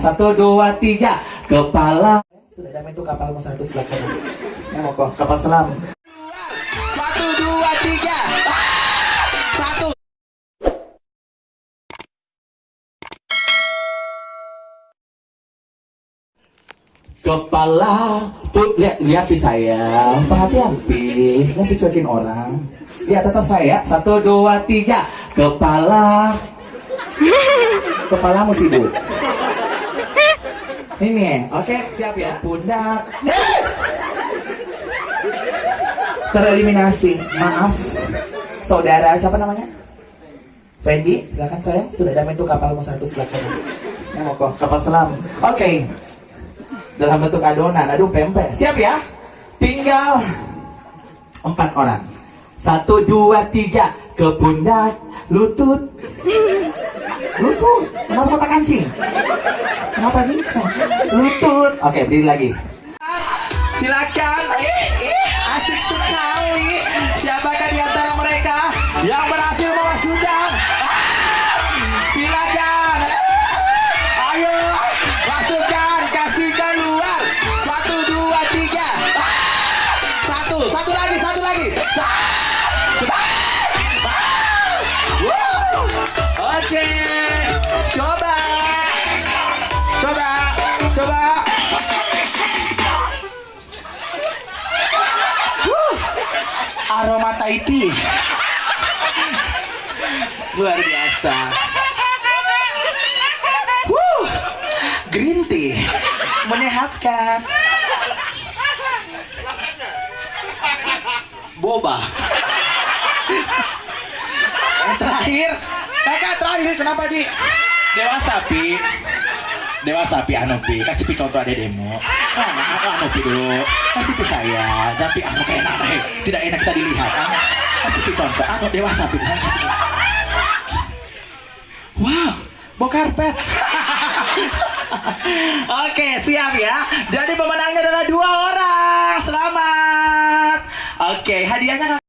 Satu, dua, tiga. Kepala. Sudah damai tuh kapalmu satu sebelah kanan. Ya mau kok kapal selam. Satu, dua, tiga. Ah! Satu. Kepala tuh lihat lihat pi saya perhatian pi pi cuekin orang lihat tetap saya satu dua tiga kepala kepalamu sibuk ini oke siap ya. Pundak tereliminasi. Maaf saudara. Siapa namanya? Fendi. Silakan saya. Sudah damai tuh kapalmu satu sebelah kanan. Ya mau kok kapal selam. Oke. Dalam bentuk adonan, aduh pempek. Siap ya? Tinggal empat orang. Satu, dua, tiga. Ke pundak, lutut. Lutut. Kenapa kotak kancing? Kenapa nih? Lutut. Oke, berdiri lagi. Silakan. Eh, eh, asik sekali. Siapakah di antara mereka yang berhasil memasukkan? Silakan. Ayo, masukkan, kasih keluar. Satu, dua, tiga. Satu, satu Aroma tea. Luar biasa. Wuh, green tea menyehatkan. Boba. Yang terakhir, kakak terakhir kenapa di dewasa pi? Dewasa pi anu pi, kasih pi contoh ada demo. Mana anu anu pi dulu, kasih pi saya, dan pi anu kayak eh. tidak enak kita dilihat. Anu, kasih pi contoh, anu dewasa pi, anu. Wow, bawa karpet. Oke, siap ya. Jadi pemenangnya adalah dua orang. Selamat. Oke, hadiahnya.